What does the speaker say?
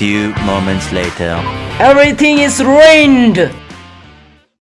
Few moments later. Everything is ruined.